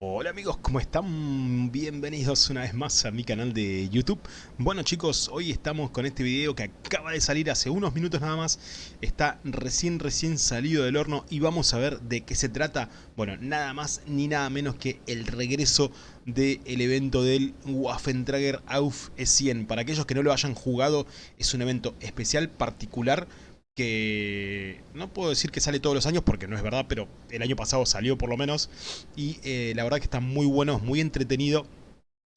Hola amigos, ¿cómo están? Bienvenidos una vez más a mi canal de YouTube. Bueno chicos, hoy estamos con este video que acaba de salir hace unos minutos nada más. Está recién recién salido del horno y vamos a ver de qué se trata. Bueno, nada más ni nada menos que el regreso del evento del Waffentrager Auf E100. Para aquellos que no lo hayan jugado, es un evento especial, particular que no puedo decir que sale todos los años porque no es verdad, pero el año pasado salió por lo menos y eh, la verdad que está muy bueno, muy entretenido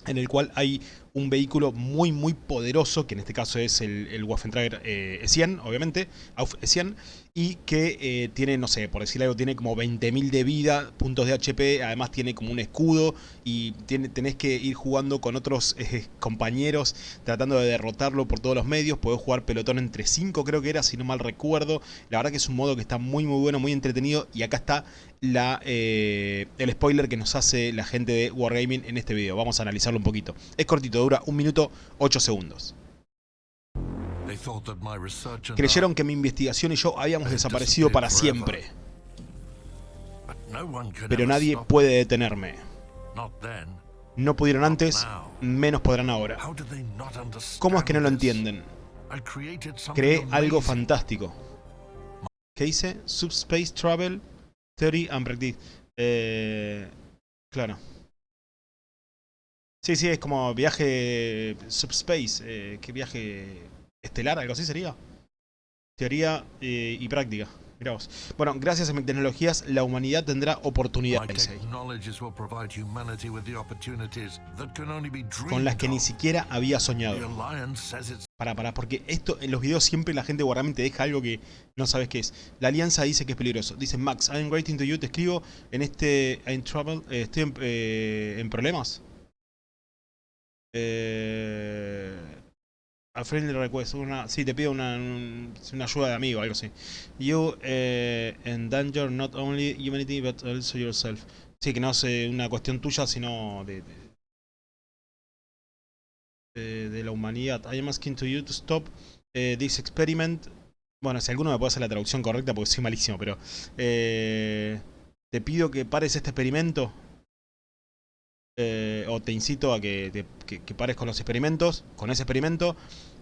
en el cual hay un vehículo muy muy poderoso, que en este caso es el, el Waffentrager eh, E100, obviamente, Auf E100, y que eh, tiene, no sé, por decirle algo, tiene como 20.000 de vida, puntos de HP, además tiene como un escudo, y tiene, tenés que ir jugando con otros eh, compañeros, tratando de derrotarlo por todos los medios, podés jugar pelotón entre 5 creo que era, si no mal recuerdo, la verdad que es un modo que está muy muy bueno, muy entretenido, y acá está la, el spoiler que nos hace la gente de Wargaming en este video, vamos a analizarlo un poquito. Es cortito, dura un minuto 8 segundos. Creyeron que mi investigación y yo habíamos desaparecido para siempre. Pero nadie puede detenerme. No pudieron antes, menos podrán ahora. ¿Cómo es que no lo entienden? Creé algo fantástico. ¿Qué dice? Subspace Travel Theory and Practice. Eh, claro. Sí, sí, es como viaje subspace, eh, ¿qué viaje estelar? ¿Algo así sería? Teoría eh, y práctica. Mirá vos. Bueno, gracias a mis tecnologías, la humanidad tendrá oportunidades. Con las que ni siquiera había soñado. Para, para, porque esto en los videos siempre la gente Wargaming te deja algo que no sabes qué es. La alianza dice que es peligroso. Dice Max, I'm writing to you, te escribo en este... In trouble, eh, estoy en, eh, en problemas. Eh, a friendly request, una, sí, te pido una, una ayuda de amigo, algo así. You eh, endanger not only humanity but also yourself. Sí, que no es una cuestión tuya, sino de, de, de, la humanidad. I am asking to you to stop eh, this experiment. Bueno, si alguno me puede hacer la traducción correcta porque soy malísimo, pero... Eh, te pido que pares este experimento eh, o te incito a que, que, pares con los experimentos, con ese experimento,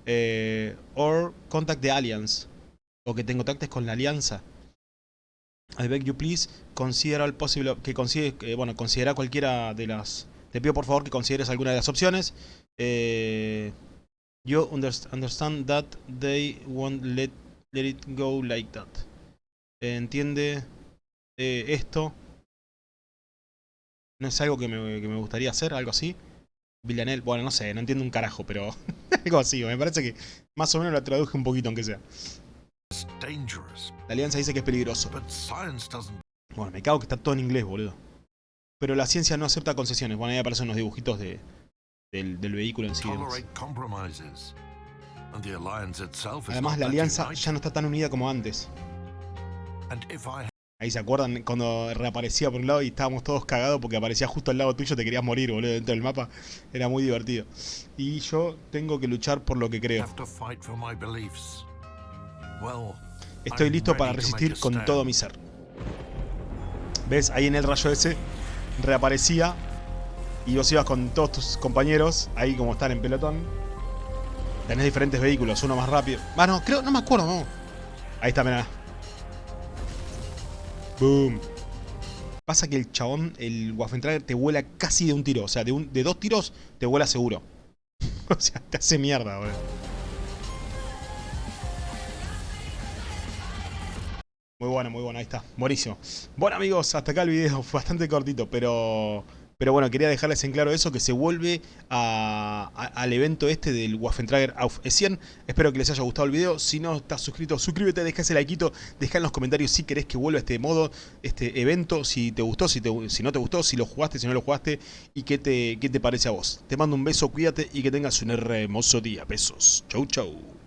eh, or contact the alliance, o que te contactes con la alianza. I beg you please, considera el posible, que considere, bueno, considera cualquiera de las, te pido por favor que consideres alguna de las opciones. Eh, you understand that they won't let, let it go like that. entiende eh, esto no es algo que me, gustaría hacer, algo así. Villanel, bueno, no sé, no entiendo un carajo, pero algo así, me parece que más o menos la traduje un poquito, aunque sea. La alianza dice que es peligroso. Bueno, me cago que está todo en inglés, boludo. Pero la ciencia no acepta concesiones. Bueno, ahí aparecen unos dibujitos de, del, vehículo en sí. Además, la alianza ya no está tan unida como antes. Ahí se acuerdan cuando reaparecía por un lado y estábamos todos cagados porque aparecía justo al lado tuyo, te querías morir, boludo, dentro del mapa. Era muy divertido. Y yo tengo que luchar por lo que creo. Estoy listo para resistir con todo mi ser. ¿Ves? Ahí en el rayo ese reaparecía y vos ibas con todos tus compañeros, ahí como están en pelotón. Tenés diferentes vehículos, uno más rápido. Ah, no, creo, no me acuerdo, no. Ahí está, mirá. Boom. Pasa que el chabón, el Waffentrager, te vuela casi de un tiro. O sea, de, un, de dos tiros te vuela seguro. o sea, te hace mierda, boludo. Muy bueno, muy bueno, ahí está, buenísimo. Bueno amigos, hasta acá el video, fue bastante cortito, pero pero bueno, quería dejarles en claro eso, que se vuelve al evento este del Waffentrager Auf E100. Espero que les haya gustado el video. Si no estás suscrito, suscríbete, deja ese likeito, deja en los comentarios si querés que vuelva este modo, este evento, si te gustó, si, si no te gustó, si lo jugaste, si no lo jugaste y qué te, qué te parece a vos. Te mando un beso, cuídate y que tengas un hermoso día. Besos. Chau, chau.